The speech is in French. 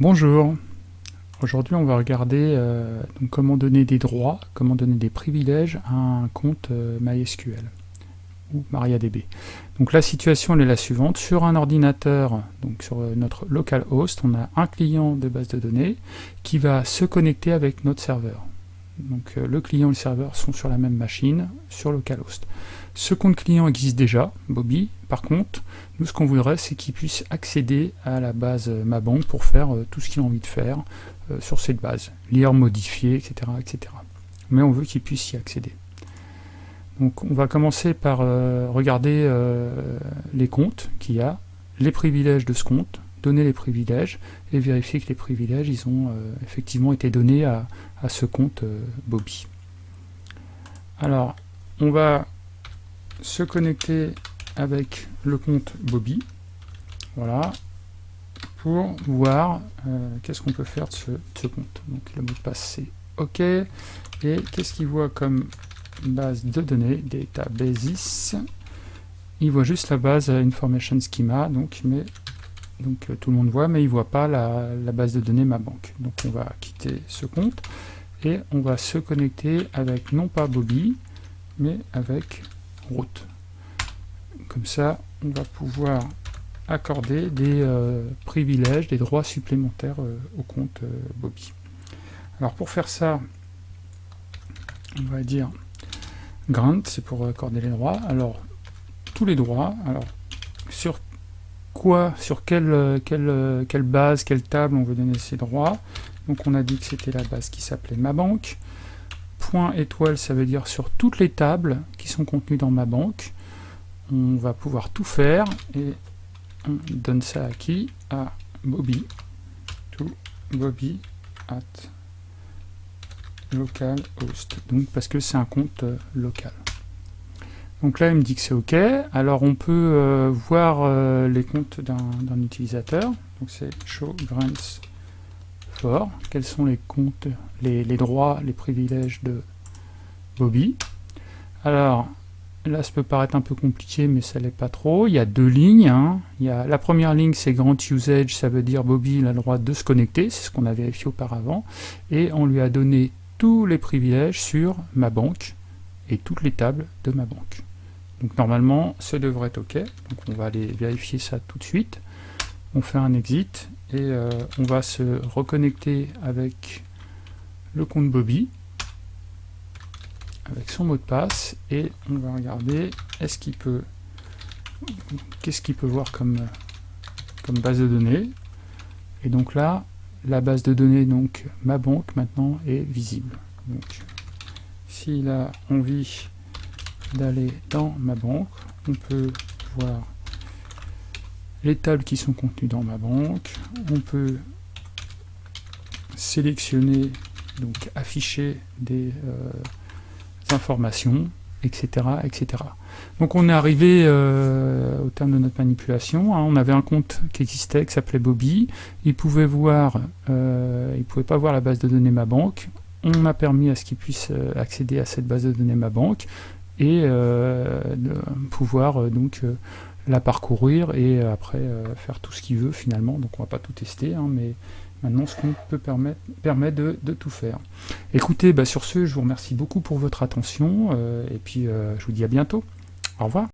Bonjour, aujourd'hui on va regarder euh, comment donner des droits, comment donner des privilèges à un compte euh, MySQL ou MariaDB. Donc la situation est la suivante, sur un ordinateur, donc sur euh, notre localhost, on a un client de base de données qui va se connecter avec notre serveur. Donc le client et le serveur sont sur la même machine, sur localhost. Ce compte client existe déjà, Bobby. Par contre, nous ce qu'on voudrait, c'est qu'il puisse accéder à la base euh, Ma Banque pour faire euh, tout ce qu'il a envie de faire euh, sur cette base. Lire, modifier, etc. etc. Mais on veut qu'il puisse y accéder. Donc on va commencer par regarder les comptes qu'il y a, les privilèges de ce compte, donner les privilèges et vérifier que les privilèges ils ont effectivement été donnés à, ce compte Bobby. Alors, on va se connecter avec le compte Bobby, voilà, pour voir euh, qu'est-ce qu'on peut faire de ce, compte. Donc le mot de passe c'est OK, et qu'est-ce qu'il voit comme base de données, databases, il voit juste la base information schema, donc, mais, donc euh, tout le monde voit, mais il voit pas la, base de données ma banque. Donc on va quitter ce compte, et on va se connecter avec non pas Bobby, mais avec route. Comme ça, on va pouvoir accorder des euh, privilèges, des droits supplémentaires euh, au compte Bobby. Alors pour faire ça, on va dire grant, c'est pour accorder les droits. Alors tous les droits, alors sur sur quelle, quelle, quelle base, quelle table on veut donner ces droits. Donc on a dit que c'était la base qui s'appelait ma banque. Point étoile, ça veut dire sur toutes les tables qui sont contenues dans ma banque on va pouvoir tout faire et on donne ça à qui? À Bobby. To Bobby at localhost. Donc parce que c'est un compte euh, local. Donc là, il me dit que c'est OK. Alors on peut euh, voir euh, les comptes d'un utilisateur. Donc c'est show grants for. Quels sont les comptes, les, droits, les privilèges de Bobby? Alors, Là, ça peut paraître un peu compliqué, mais ça l'est pas trop. Il y a deux lignes. Hein. La première ligne, c'est Grant Usage, ça veut dire Bobby a le droit de se connecter, c'est ce qu'on a vérifié auparavant. Et on lui a donné tous les privilèges sur ma banque et toutes les tables de ma banque. Donc normalement, ça devrait être OK. Donc on va aller vérifier ça tout de suite. On fait un exit et euh, on va se reconnecter avec le compte Bobby avec son mot de passe et on va regarder est-ce qu'il peut qu'est-ce qu'il peut voir comme, comme base de données et donc là la base de données donc ma banque maintenant est visible donc a envie d'aller dans ma banque on peut voir les tables qui sont contenues dans ma banque on peut sélectionner donc afficher des euh, informations, etc. etc. Donc on est arrivé euh, au terme de notre manipulation. Hein. On avait un compte qui existait, qui s'appelait Bobby. Il pouvait voir, euh, il pouvait pas voir la base de données ma banque. On a permis à ce qu'il puisse accéder à cette base de données ma banque et de pouvoir donc la parcourir et après faire tout ce qu'il veut finalement. Donc on va pas tout tester, hein, mais Maintenant, ce qu'on peut permettre, permet de, tout faire. Écoutez, bah, sur ce, je vous remercie beaucoup pour votre attention, euh, et puis euh, je vous dis à bientôt. Au revoir.